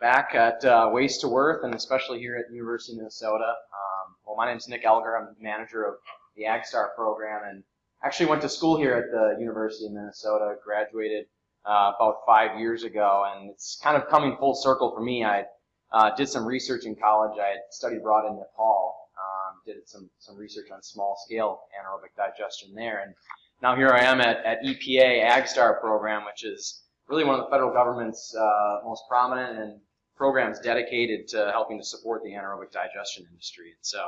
back at uh, Waste to Worth, and especially here at University of Minnesota. Um, well, my name is Nick Elger. I'm the manager of the AgStar program, and actually went to school here at the University of Minnesota. Graduated uh, about five years ago, and it's kind of coming full circle for me. I uh, did some research in college. I had studied abroad in Nepal. Um, did some some research on small scale anaerobic digestion there, and now here I am at, at EPA AgStar program, which is really one of the federal government's uh, most prominent and programs dedicated to helping to support the anaerobic digestion industry. And so,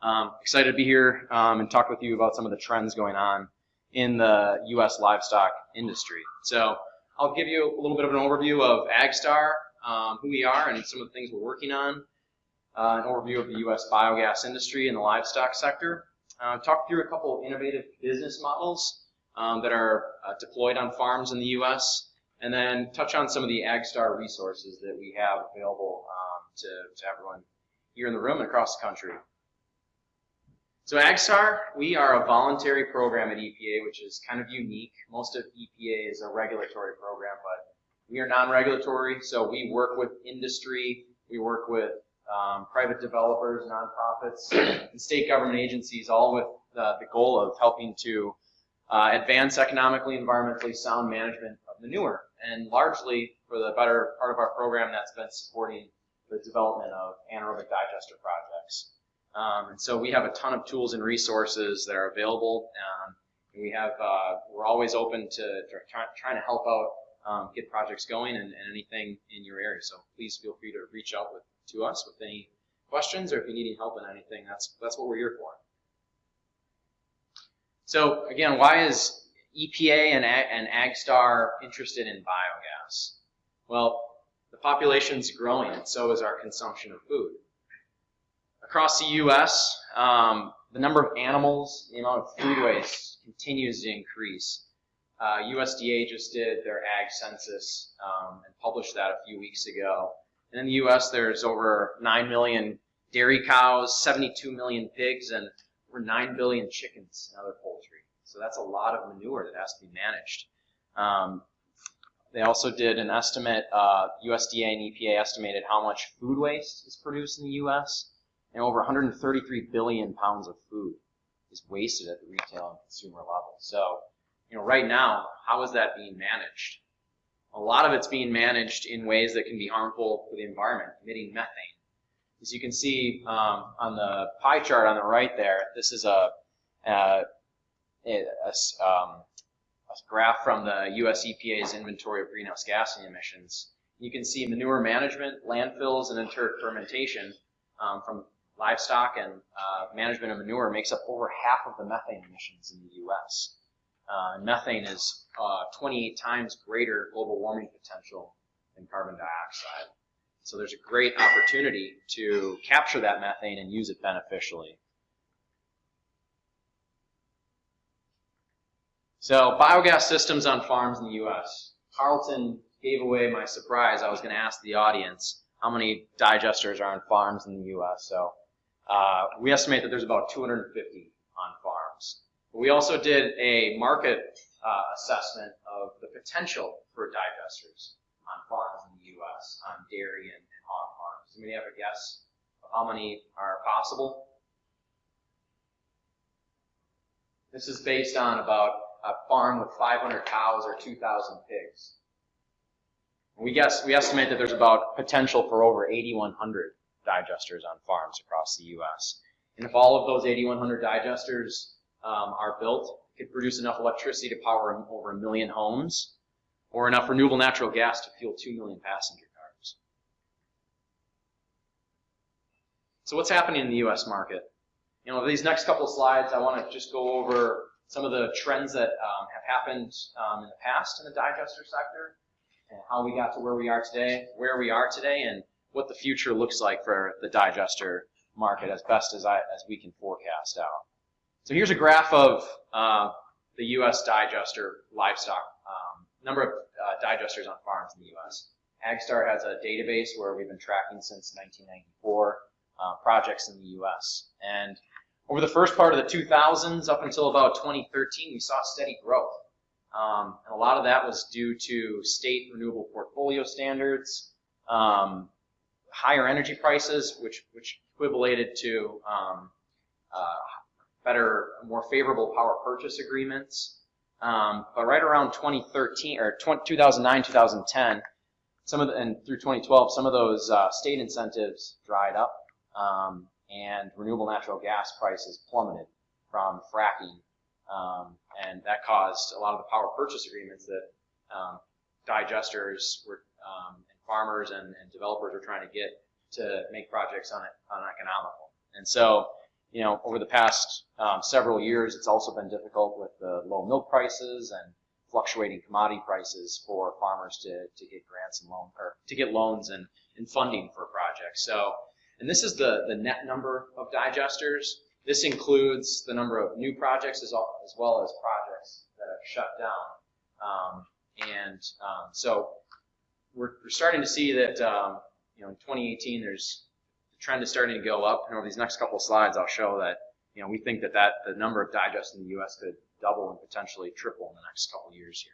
um, excited to be here um, and talk with you about some of the trends going on in the U.S. livestock industry. So, I'll give you a little bit of an overview of AgStar, um, who we are, and some of the things we're working on. Uh, an overview of the U.S. biogas industry and the livestock sector. Uh, talk through a couple of innovative business models um, that are uh, deployed on farms in the U.S and then touch on some of the AgStar resources that we have available um, to, to everyone here in the room and across the country. So AgStar, we are a voluntary program at EPA, which is kind of unique. Most of EPA is a regulatory program, but we are non-regulatory, so we work with industry, we work with um, private developers, nonprofits, and state government agencies, all with the, the goal of helping to uh, advance economically, environmentally sound management of manure and largely for the better part of our program that's been supporting the development of anaerobic digester projects. Um, and so we have a ton of tools and resources that are available. Um, we have, uh, we're always open to, to try, trying to help out, um, get projects going and, and, anything in your area. So please feel free to reach out with, to us with any questions or if you need any help in anything, that's, that's what we're here for. So again, why is EPA and, and AgStar interested in biogas? Well, the population's growing, and so is our consumption of food. Across the U.S., um, the number of animals, the amount of food waste continues to increase. Uh, USDA just did their ag census um, and published that a few weeks ago. And in the U.S., there's over 9 million dairy cows, 72 million pigs, and over 9 billion chickens and other poultry. So that's a lot of manure that has to be managed. Um, they also did an estimate, uh, USDA and EPA estimated how much food waste is produced in the U.S. and over 133 billion pounds of food is wasted at the retail and consumer level. So, you know, right now, how is that being managed? A lot of it's being managed in ways that can be harmful for the environment, emitting methane. As you can see um, on the pie chart on the right there, this is a, a a, um, a graph from the US EPA's inventory of greenhouse gas emissions. You can see manure management, landfills, and enteric fermentation um, from livestock and uh, management of manure makes up over half of the methane emissions in the U.S. Uh, methane is uh, 28 times greater global warming potential than carbon dioxide. So there's a great opportunity to capture that methane and use it beneficially. So biogas systems on farms in the U.S. Carlton gave away my surprise. I was going to ask the audience how many digesters are on farms in the U.S. So uh, we estimate that there's about 250 on farms. But we also did a market uh, assessment of the potential for digesters on farms in the U.S. on dairy and, and hog farms. Anybody have a guess of how many are possible? This is based on about a farm with 500 cows or 2,000 pigs. We guess we estimate that there's about potential for over 8,100 digesters on farms across the U.S. And if all of those 8,100 digesters um, are built, it could produce enough electricity to power over a million homes, or enough renewable natural gas to fuel 2 million passenger cars. So what's happening in the U.S. market? You know, these next couple slides, I want to just go over some of the trends that um, have happened um, in the past in the digester sector, and how we got to where we are today, where we are today, and what the future looks like for the digester market as best as, I, as we can forecast out. So here's a graph of uh, the U.S. digester livestock, um, number of uh, digesters on farms in the U.S. AgStar has a database where we've been tracking since 1994 uh, projects in the U.S. And over the first part of the 2000s up until about 2013, we saw steady growth. Um, and a lot of that was due to state renewable portfolio standards, um, higher energy prices, which which equivalated to um, uh, better, more favorable power purchase agreements. Um, but right around 2013 or 20, 2009, 2010, some of the, and through 2012, some of those uh, state incentives dried up, um, and renewable natural gas prices plummeted from fracking, um, and that caused a lot of the power purchase agreements that um, digesters were um, and farmers and, and, developers were trying to get to make projects on it uneconomical. And so, you know, over the past um, several years, it's also been difficult with the low milk prices and fluctuating commodity prices for farmers to, to get grants and loan or to get loans and, and funding for projects. So, and this is the, the net number of digesters. This includes the number of new projects as, all, as well as projects that have shut down. Um, and um, so we're, we're, starting to see that um, you know in 2018 there's the trend is starting to go up. And over these next couple of slides, I'll show that you know we think that that the number of digests in the U.S. could double and potentially triple in the next couple of years here.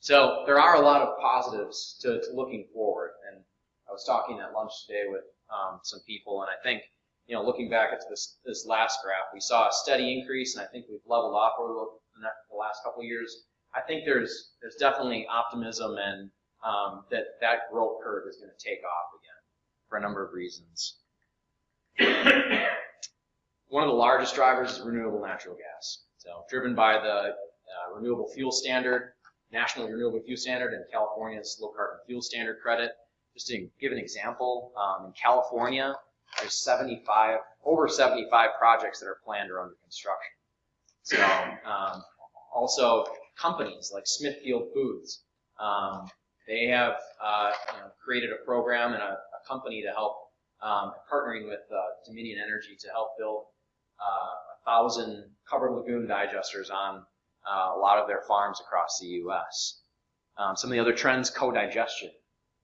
So there are a lot of positives to, to looking forward. And I was talking at lunch today with um, some people, and I think, you know, looking back at this, this last graph, we saw a steady increase, and I think we've leveled off over the, last couple of years. I think there's there's definitely optimism and um, that that growth curve is going to take off again for a number of reasons. One of the largest drivers is renewable natural gas. So driven by the uh, Renewable Fuel Standard, National Renewable Fuel Standard, and California's Low Carbon Fuel Standard credit. Just to give an example, um, in California, there's 75, over 75 projects that are planned or under construction. So um, also companies like Smithfield Foods, um, they have uh, you know, created a program and a, a company to help um, partnering with uh, Dominion Energy to help build uh, thousand covered lagoon digesters on uh, a lot of their farms across the U.S. Um, some of the other trends, co-digestion.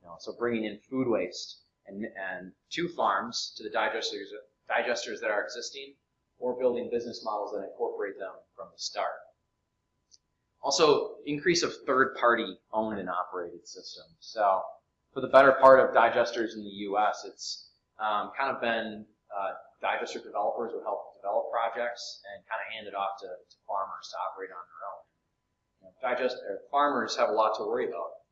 Know, so bringing in food waste and, and to farms to the digesters, digesters that are existing, or building business models that incorporate them from the start. Also, increase of third-party owned and operated systems. So, for the better part of digesters in the U.S., it's um, kind of been uh, digester developers would help develop projects and kind of hand it off to, to farmers to operate on their own. You know, digest, farmers have a lot to worry about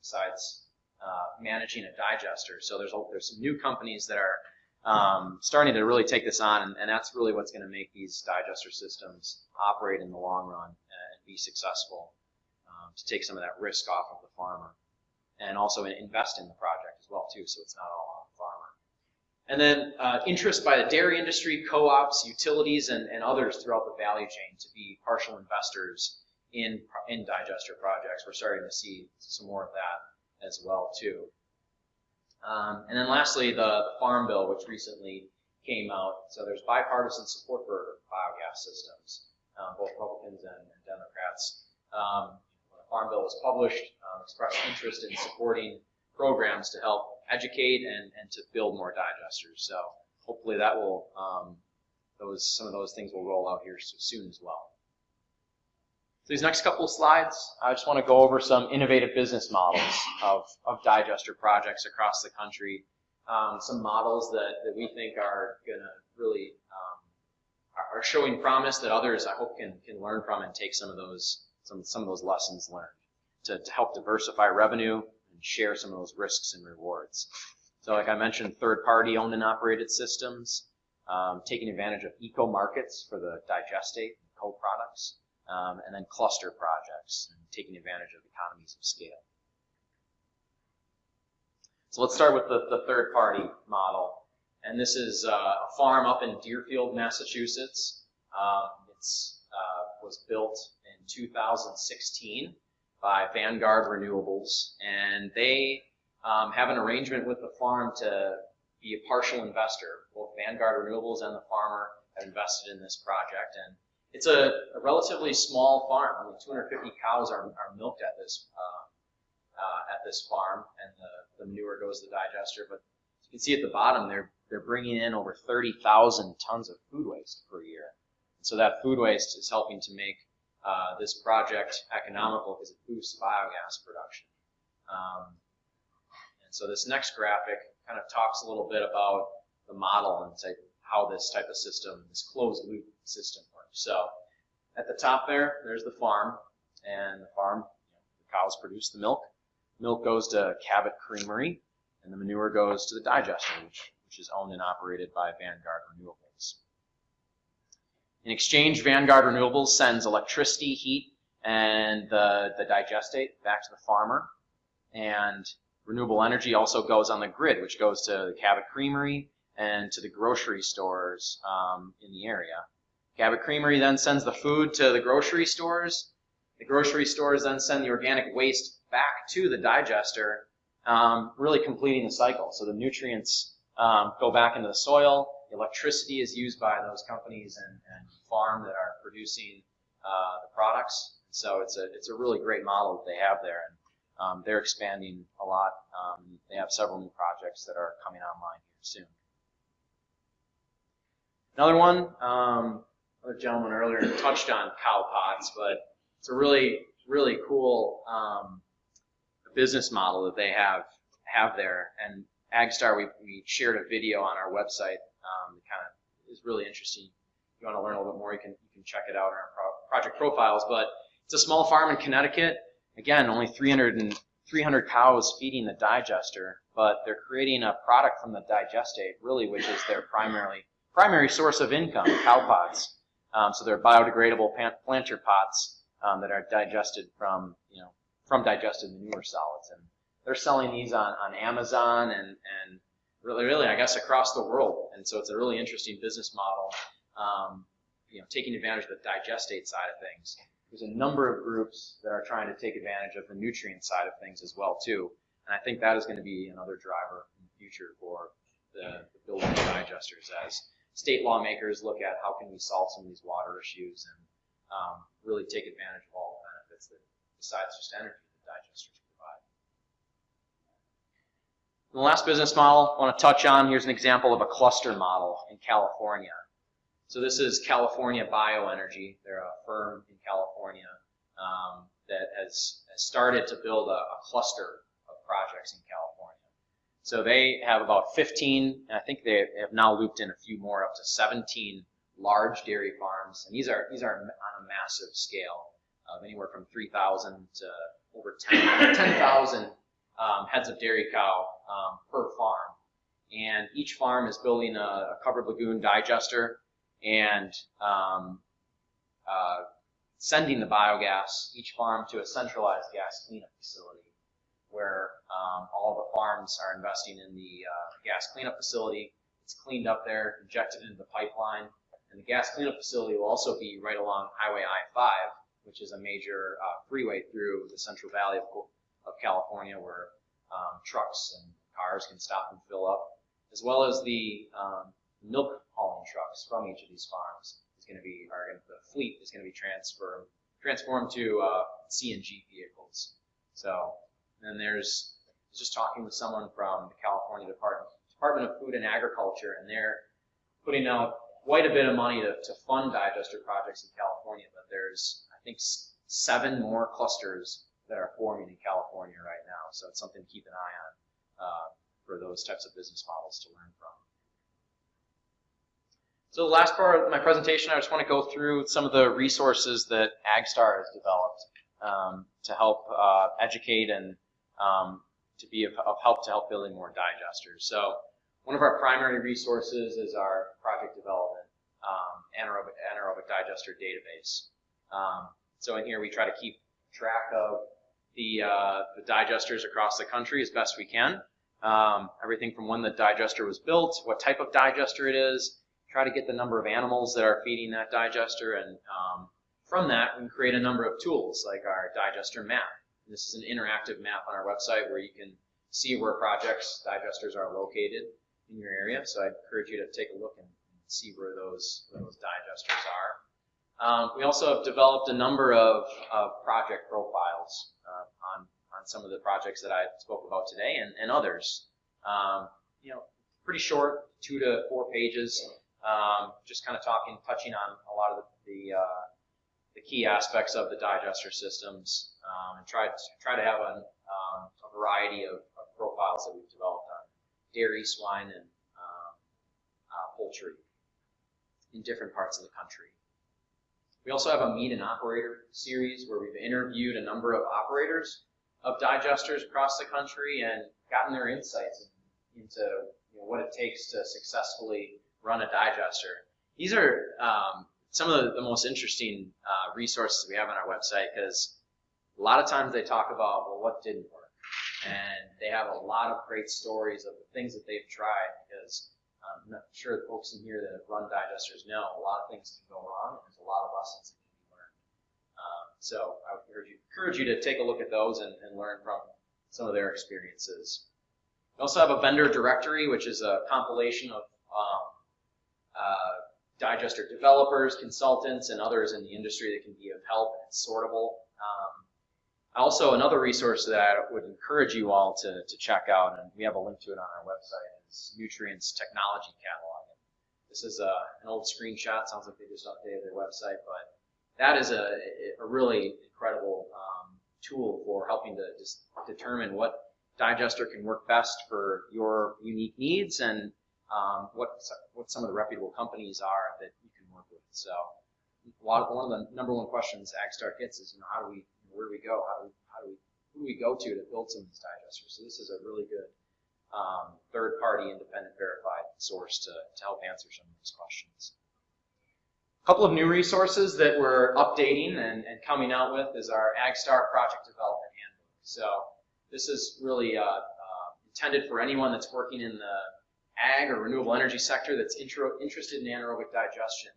besides uh, managing a digester. So there's a, there's some new companies that are um, starting to really take this on, and, and that's really what's going to make these digester systems operate in the long run and be successful um, to take some of that risk off of the farmer and also invest in the project as well too, so it's not all on the farmer. and then uh, interest by the dairy industry, co-ops, utilities, and, and others throughout the value chain to be partial investors in, in digester projects. We're starting to see some more of that as well too. Um, and then lastly, the, the, Farm Bill, which recently came out. So there's bipartisan support for biogas systems, um, both Republicans and, and Democrats. Um, when the Farm Bill was published, um, expressed interest in supporting programs to help educate and, and to build more digesters. So hopefully that will, um, those some of those things will roll out here soon as well. So these next couple of slides, I just want to go over some innovative business models of, of digester projects across the country. Um, some models that, that we think are going to really um, are showing promise that others I hope can can learn from and take some of those some some of those lessons learned to, to help diversify revenue and share some of those risks and rewards. So like I mentioned, third-party owned and operated systems, um, taking advantage of eco-markets for the digestate and co-products, um, and then cluster projects, and taking advantage of economies of scale. So let's start with the, the third-party model. And this is uh, a farm up in Deerfield, Massachusetts. Um, uh, was built in 2016 by Vanguard Renewables, and they um, have an arrangement with the farm to be a partial investor. Both Vanguard Renewables and the farmer have invested in this project, and it's a, a relatively small farm. I mean, 250 cows are, are milked at this uh, uh, at this farm, and the, the manure goes to the digester. But you can see at the bottom, they're they're bringing in over 30,000 tons of food waste per year. So that food waste is helping to make uh, this project economical because it boosts biogas production. Um, So this next graphic kind of talks a little bit about the model and say how this type of system, this closed loop system. So at the top there, there's the farm, and the farm, the cows produce the milk. Milk goes to Cabot Creamery, and the manure goes to the digester, which, which is owned and operated by Vanguard Renewables. In exchange, Vanguard Renewables sends electricity, heat, and the, the digestate back to the farmer. And renewable energy also goes on the grid, which goes to the Cabot Creamery and to the grocery stores um, in the area. Cabot Creamery then sends the food to the grocery stores. The grocery stores then send the organic waste back to the digester, um, really completing the cycle. So the nutrients um, go back into the soil. The electricity is used by those companies and, and farm that are producing uh, the products. So it's a it's a really great model that they have there, and um, they're expanding a lot. Um, they have several new projects that are coming online here soon. Another one, another gentleman earlier touched on CowPots, but it's a really, really cool um, business model that they have have there. And AgStar, we, we shared a video on our website um, that kind of is really interesting. If you want to learn a little bit more, you can you can check it out in our pro project profiles. But it's a small farm in Connecticut. Again, only 300 and 300 cows feeding the digester, but they're creating a product from the digestate, really, which is their primarily primary source of income, CowPots. Um, so they're biodegradable planter pots um, that are digested from, you know, from digested manure solids. And they're selling these on, on Amazon and, and really, really, I guess, across the world. And so it's a really interesting business model, um, you know, taking advantage of the digestate side of things. There's a number of groups that are trying to take advantage of the nutrient side of things as well, too. And I think that is going to be another driver in the future for the, the building of digesters as state lawmakers look at how can we solve some of these water issues and um, really take advantage of all the benefits that besides just energy that digesters provide. And the last business model I want to touch on, here's an example of a cluster model in California. So this is California Bioenergy. They're a firm in California um, that has, has, started to build a, a cluster of projects in California. So they have about 15, and I think they have now looped in a few more, up to 17 large dairy farms. And these are these are on a massive scale, of anywhere from 3,000 to over 10,000 10, um, heads of dairy cow um, per farm. And each farm is building a, a covered lagoon digester and um, uh, sending the biogas, each farm, to a centralized gas cleanup facility where um, all the farms are investing in the uh, gas cleanup facility. It's cleaned up there, injected into the pipeline, and the gas cleanup facility will also be right along Highway I-5, which is a major uh, freeway through the Central Valley of, of California where um, trucks and cars can stop and fill up, as well as the um, milk hauling trucks from each of these farms is going to be, the fleet is going to be transferred, transformed to uh, CNG vehicles. So and then there's just talking with someone from the California Department, Department of Food and Agriculture, and they're putting out quite a bit of money to, to fund digester projects in California, but there's, I think, seven more clusters that are forming in California right now. So it's something to keep an eye on uh, for those types of business models to learn from. So the last part of my presentation, I just want to go through some of the resources that AgStar has developed um, to help uh, educate and um, to be of, of, help to help building more digesters. So one of our primary resources is our project development um, anaerobic, anaerobic digester database. Um, so in here we try to keep track of the, uh, the digesters across the country as best we can. Um, everything from when the digester was built, what type of digester it is, try to get the number of animals that are feeding that digester, and um, from that we create a number of tools like our digester map. This is an interactive map on our website where you can see where projects, digesters are located in your area. So I encourage you to take a look and see where those, where those digesters are. Um, we also have developed a number of, of project profiles uh, on, on some of the projects that I spoke about today and, and others. Um, you know, pretty short, two to four pages, um, just kind of talking, touching on a lot of the, the uh, the key aspects of the digester systems um, and try to, try to have a, um, a variety of, of, profiles that we've developed on dairy, swine, and um, uh, poultry in different parts of the country. We also have a meet an operator series where we've interviewed a number of operators of digesters across the country and gotten their insights into you know, what it takes to successfully run a digester. These are um, some of the, the most interesting uh, resources we have on our website because a lot of times they talk about well what didn't work and they have a lot of great stories of the things that they've tried because I'm not sure the folks in here that have run digesters know a lot of things can go wrong and there's a lot of lessons that can be learned. Um, so I would encourage you, encourage you to take a look at those and, and learn from some of their experiences. We also have a vendor directory, which is a compilation of um, uh, digester developers, consultants, and others in the industry that can be of help and it's sortable. Um, also, another resource that I would encourage you all to, to check out, and we have a link to it on our website, is Newtrient's Technology Catalog. This is a, an old screenshot. Sounds like they just updated their website, but that is a, a really incredible um, tool for helping to just determine what digester can work best for your unique needs and um, what what some of the reputable companies are that you can work with. So, of, one of the number one questions AgStar gets is, you know, how do we, where do we go? How do we, how do we, who do we go to to build some of these digesters? So this is a really good um, third-party, independent, verified source to, to help answer some of these questions. A couple of new resources that we're updating and, and coming out with is our AgStar Project Development Handbook. So this is really uh, uh, intended for anyone that's working in the ag or renewable energy sector that's intro, interested in anaerobic digestion,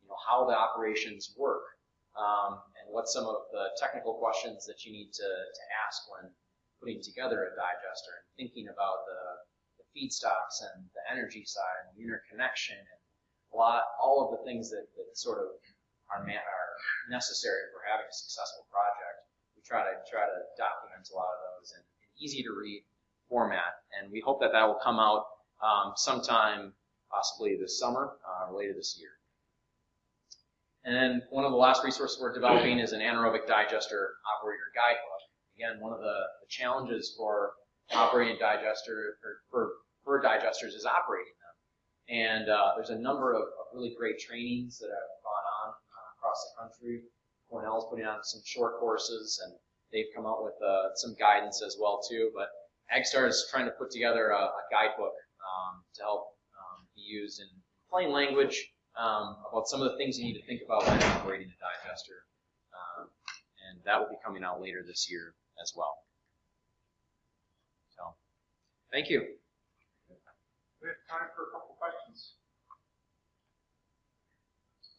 you know, how the operations work, um, and what some of the technical questions that you need to, to ask when putting together a digester and thinking about the, the feedstocks and the energy side and the interconnection and a lot, all of the things that, that sort of are, are necessary for having a successful project. We try to try to document a lot of those in an easy to read format, and we hope that that will come out um, sometime possibly this summer uh, or later this year. And then one of the last resources we're developing is an anaerobic digester operator guidebook. Again, one of the, the challenges for operating digester or for, for digesters is operating them. And uh, there's a number of, of, really great trainings that have gone on uh, across the country. Cornell's putting on some short courses, and they've come out with uh, some guidance as well too. But AgStar is trying to put together a, a guidebook um, to help um, be used in plain language um, about some of the things you need to think about when operating a digester. Um, and that will be coming out later this year as well. So, thank you. We have time for a couple questions.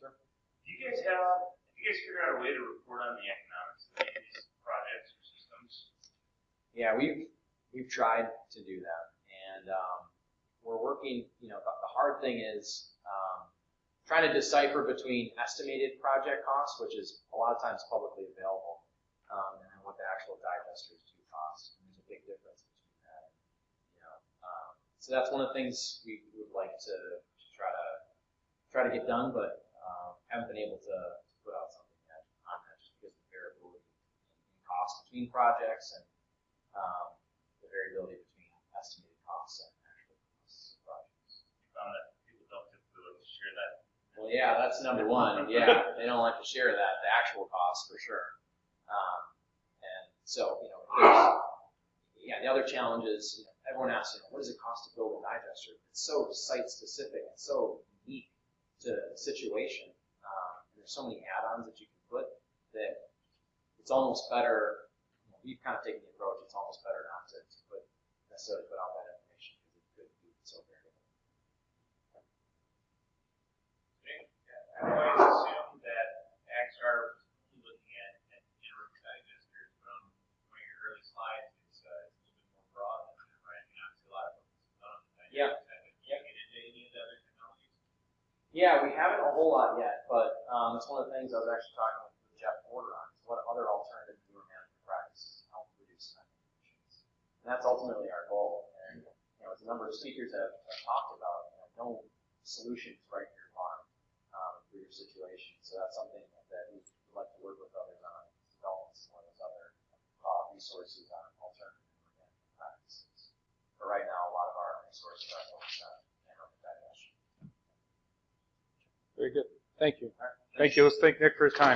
Sir? Do you guys have, have you guys figured out a way to report on the economics of these projects or systems? Yeah, we've, we've tried to do that. And um, we're working, you know, the, the hard thing is um, trying to decipher between estimated project costs, which is a lot of times publicly available, um, and what the actual digesters do cost. And there's a big difference between that. You know, um, so that's one of the things we would like to, to try to try to get done, but um, haven't been able to, to put out something yet on that just because of the variability in cost between projects and um, the variability between estimated costs and Well, yeah, that's number one. Yeah, they don't like to share that, the actual cost for sure. Um, and so, you know, yeah, the other challenge is, you know, everyone asks, you know, what does it cost to build a digester? It's so site specific, it's so unique to the situation. Um, and there's so many add-ons that you can put that it's almost better, you know, we've kind of taken the approach, it's almost better not to, to put, necessarily put out that information because it could be so variable. I always assumed that AgStar was looking at, at digesters, but on one of your early slides, it's, uh, it's a little bit more broad than that, right? I mean, obviously a lot of focus is on the Yeah. Can you get into any of the other technologies? Yeah, we haven't a whole lot yet, but um, it's one of the things I was actually talking with Jeff Porter on. Is what other alternative manure management practices can help reduce methane emissions? And that's ultimately our goal. And you know, as a number of speakers have, have talked about, you know, no solutions right here for your situation. So that's something that we would like to work with others on, develop some of those other uh, resources on alternative organic practices. But right now, a lot of our resources are focused on anaerobic digestion. Very good. Thank you. Right. Thank you. Let's thank Nick for his time.